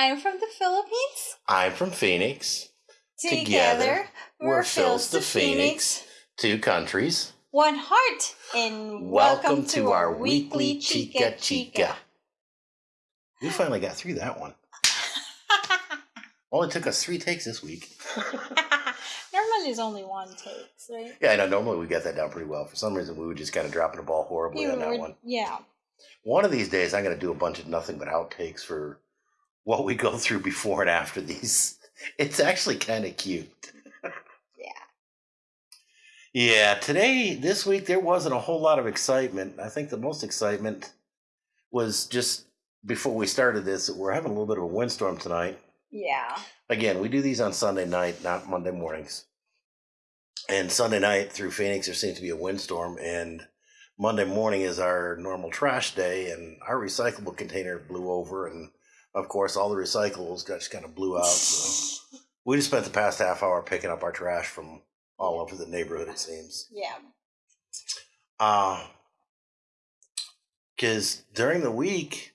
I'm from the Philippines. I'm from Phoenix. Together, Together, we're, we're Phil's Phil's to Phoenix. Two countries. One heart. And welcome, to, our weekly Chica Chica. We finally got through that one. Only took us three takes this week. Normally it's only one takes, right? Yeah, I know. Normally we get that down pretty well. For some reason, we were just kind of dropping the ball horribly You on that were- one. Yeah. One of these days, I'm going to do a bunch of nothing but outtakes for what we go through before and after these. It's actually kind of cute. Yeah. Yeah, today, this week, there wasn't a whole lot of excitement. I think the most excitement was just before we started this, we're having a little bit of a windstorm tonight. Yeah. Again, we do these on Sunday night, not Monday mornings. And Sunday night through Phoenix, there seems to be a windstorm. And Monday morning is our normal trash day, and our recyclable container blew over. And of course, all the recyclables got just kind of blew out. So we just spent the past half hour picking up our trash from all over the neighborhood, it seems. Yeah. Uh, because during the week,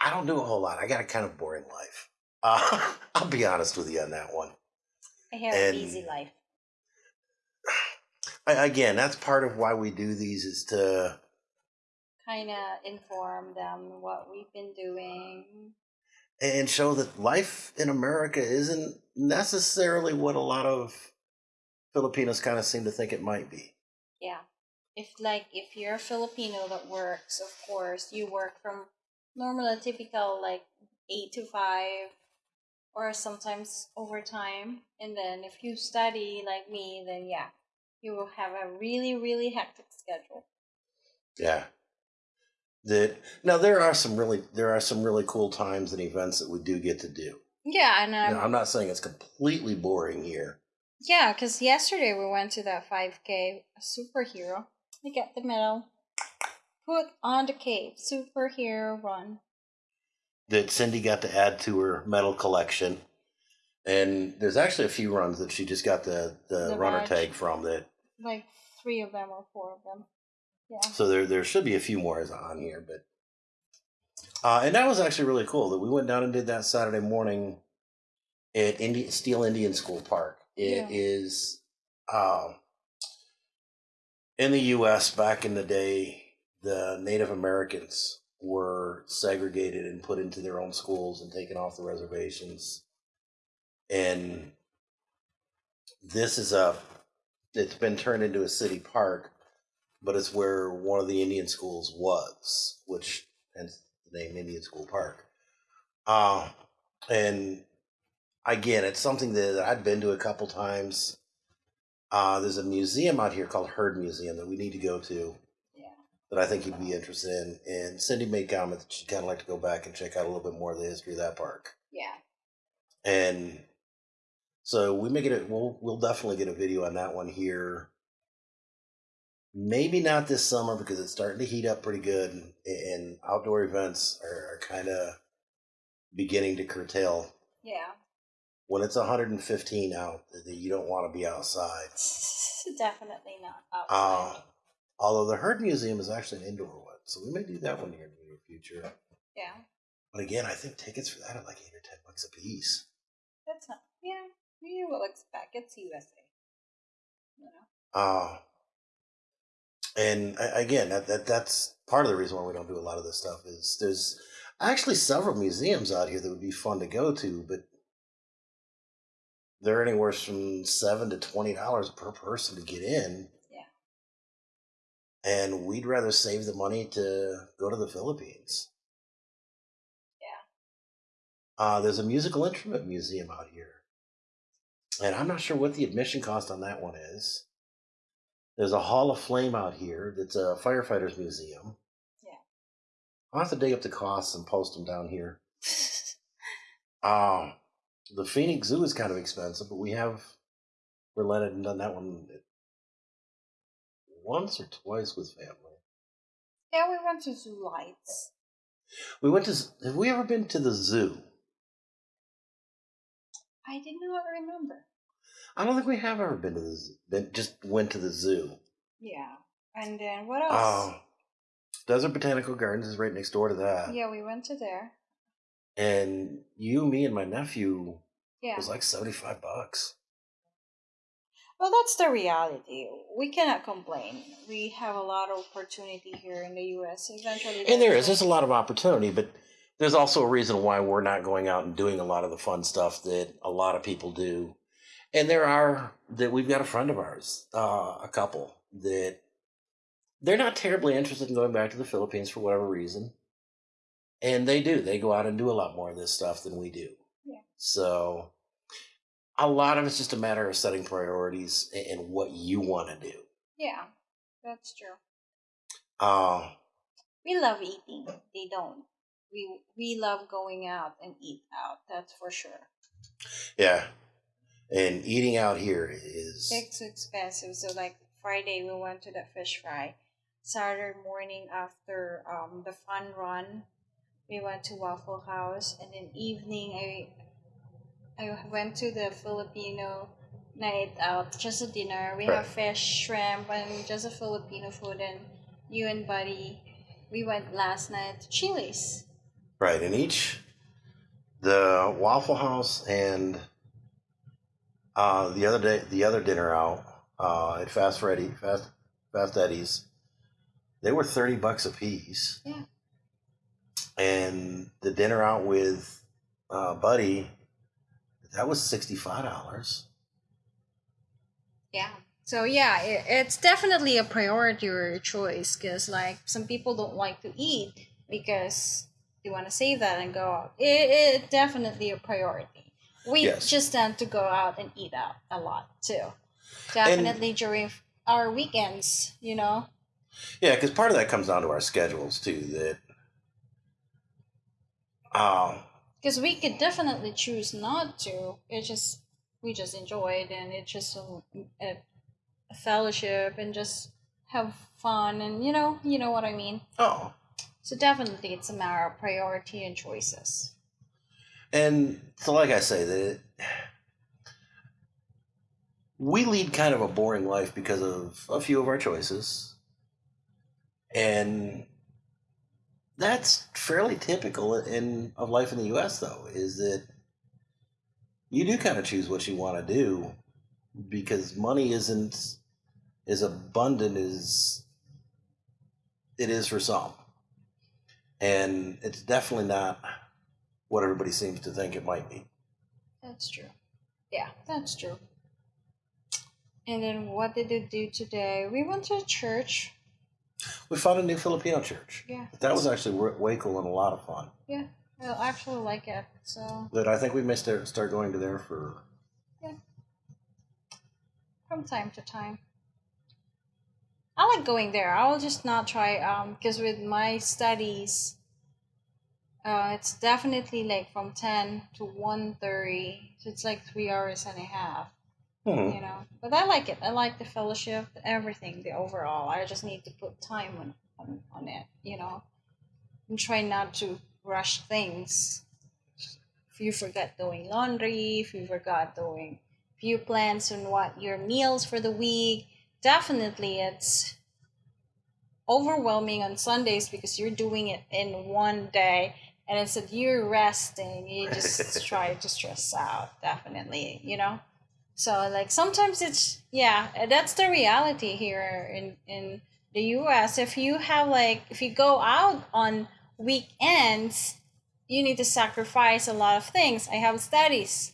I don't do a whole lot. I got a kind of boring life. Uh, I'll be honest with you on that one. I have And- an easy life. I, again, that's part of why we do these is to Kind of inform them what we've been doing. and show that life in America isn't necessarily what a lot of Filipinos kind of seem to think it might be. Yeah. If like if you're a Filipino that works, of course, you work from normal typical like eight to five or sometimes overtime. And then if you study like me, then yeah, you will have a really, really hectic schedule. Yeah. That now there are some really there are some really cool times and events that we do get to do. Yeah, and um, know, I'm not saying it's completely boring here. yeah, because yesterday we went to that 5K superhero. We got the medal. Put on the cape, superhero run. that Cindy got to add to her medal collection. And there's actually a few runs that she just got the, the, The runner badge. tag from that. Like three of them or four of them. Yeah. So there there should be a few more on here, but uh, and that was actually really cool that we went down and did that Saturday morning at Indi- Steele Indian School Park. It Yeah. is um, in the U.S. back in the day. The Native Americans were segregated and put into their own schools and taken off the reservations. And this is a it's been turned into a city park, but it's where one of the Indian schools was, which hence the name Indian School Park. Uh, and again, it's something that I've been to a couple times. Uh, there's a museum out here called Heard Museum that we need to go to Yeah. that I think you'd be interested in. And Cindy made comment that she'd kind of like to go back and check out a little bit more of the history of that park. Yeah. And so we may get it. We'll we'll definitely get a video on that one here. Maybe not this summer because it's starting to heat up pretty good, and, and outdoor events are, are kind of beginning to curtail. Yeah. When it's 115 out, that you don't want to be outside. Definitely not Uh, although the Heard Museum is actually an indoor one, so we may do that one here in the near future. yeah. But again, I think tickets for that are like eight or ten bucks a piece. That's not. Yeah. You will expect it's USA. You know. Uh, and again, that, that that's part of the reason why we don't do a lot of this stuff is there's actually several museums out here that would be fun to go to, but they're anywhere from seven to twenty dollars per person to get in. Yeah. And we'd rather save the money to go to the Philippines. Yeah. Uh, there's a musical instrument museum out here. And I'm not sure what the admission cost on that one is. There's a Hall of Flame out here that's a firefighters museum. Yeah. I'll have to dig up the costs and post them down here. Uh, the Phoenix Zoo is kind of expensive, but we have relented and done that one once or twice with family. Yeah, we went to Zoo Lights. We went to. Have we ever been to the zoo? I did not know I remember. I don't think we have ever been to the zoo. Just went to the zoo. Yeah. And then what else? Oh, Desert Botanical Gardens is right next door to that. yeah, we went to there. and you, me, and my nephew Yeah. was like seventy five bucks. Well, that's the reality. We cannot complain. We have a lot of opportunity here in the U.S. Eventually, And there is. there's a lot of opportunity, but there's also a reason why we're not going out and doing a lot of the fun stuff that a lot of people do. And there are that we've got a friend of ours, uh, a couple that they're not terribly interested in going back to the Philippines for whatever reason. And they do. They go out and do a lot more of this stuff than we do. Yeah. So a lot of it's just a matter of setting priorities and what you want to do. Yeah, that's true. Uh, We love eating. They don't. We we love going out and eat out. That's for sure. yeah. And eating out here is It's expensive. So like Friday we went to the fish fry. Saturday morning after um the fun run, we went to Waffle House, and then evening I I went to the Filipino night out, just a dinner. We Right. have fish, shrimp, and just a Filipino food. And you and Buddy, we went last night to Chili's. right. And each the Waffle House and uh, the other day the other dinner out uh, at Fast Freddy Fast Fast Eddie's, they were thirty bucks a piece. Yeah. And the dinner out with uh, Buddy, that was sixty five dollars. Yeah. So yeah, it, it's definitely a priority or a choice because like some people don't like to eat because they want to save that and go out. It, it definitely a priority. We Yes. just tend to go out and eat out a lot too. Definitely during our weekends, you know. Yeah, because part of that comes down to our schedules too. That um, Because we could definitely choose not to. It just we just enjoy it and it's just a, a, a fellowship and just have fun and you know you know what I mean. oh, So definitely, it's a matter of priority and choices. And so, like I say, that we lead kind of a boring life because of a few of our choices, and that's fairly typical in of life in the U.S. Though, is that you do kind of choose what you want to do because money isn't as abundant as it is for some, and it's definitely not what everybody seems to think it might be. That's true. Yeah, that's true. And then what did they do today? We went to church. We found a new Filipino church. Yeah, That was actually wa- way cool and a lot of fun. yeah. I actually like it. So But I think we may start start going to there for. Yeah. From time to time, I like going there. I'll just not try um because with my studies, uh, it's definitely like from ten to one thirty. So it's like three hours and a half. Hmm. you know but i like it i like the fellowship everything the overall i just need to put time on, on, on it you know and try not to rush things if you forget doing laundry if you forgot doing few plans on what your meals for the week definitely it's overwhelming on sundays because you're doing it in one day and instead you're resting you just try to stress out definitely you know so like sometimes it's yeah, that's the reality here in in the US. If you have like if you go out on weekends, you need to sacrifice a lot of things. I have studies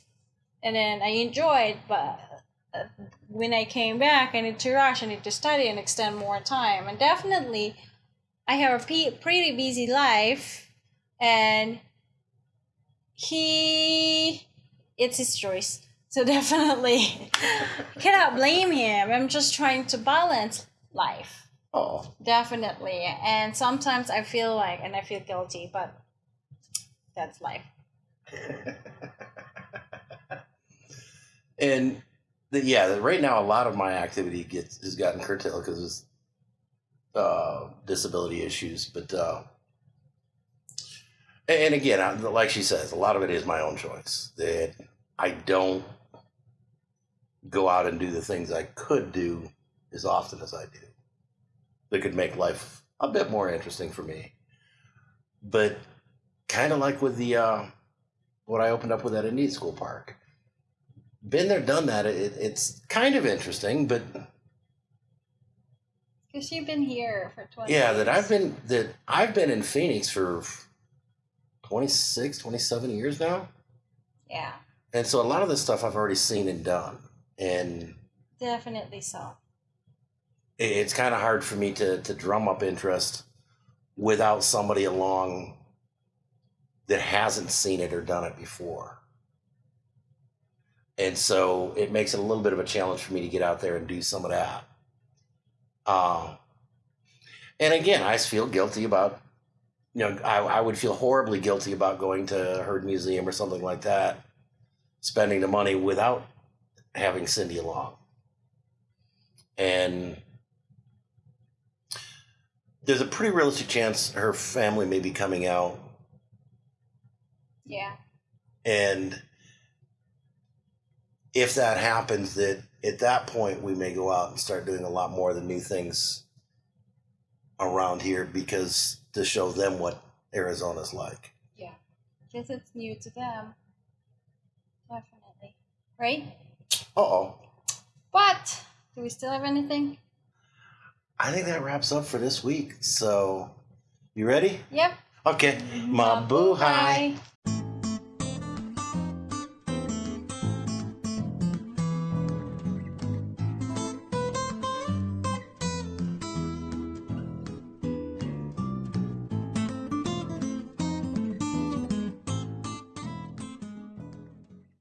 and then I enjoyed, but uh, when I came back, I need to rush, I need to study and extend more time. And definitely, I have a pretty busy life, and he, it's his choice. So definitely, cannot blame him. I'm just trying to balance life. Oh, Definitely. And sometimes I feel like, and I feel guilty, but that's life. and the, yeah, the, right now a lot of my activity gets has gotten curtailed because of uh, disability issues. But uh, and, again, I, like she says, a lot of it is my own choice that I don't go out and do the things I could do as often as I do. That could make life a bit more interesting for me. But kind of like with the uh, what I opened up with that Indian school park. Been there, done that. It, it's kind of interesting, but Because you've been here for 20 yeah, that. I've been that I've been in Phoenix for 26, 27 years now, Yeah, and so a lot of this stuff I've already seen and done, and definitely so. it's kind of hard for me to to drum up interest without somebody along that hasn't seen it or done it before. And so it makes it a little bit of a challenge for me to get out there and do some of that. Um, and again, I feel guilty about, you know, I, I would feel horribly guilty about going to Heard Museum or something like that, spending the money without having Cindy along. And there's a pretty realistic chance her family may be coming out Yeah, and if that happens that at that point we may go out and start doing a lot more of the new things around here because to show them what arizona's like yeah. Because it's new to them. Definitely. Right? uh-oh But, do we still have anything? i think that wraps up for this week so you ready Yep. okay mm-hmm. mabuhay Bye.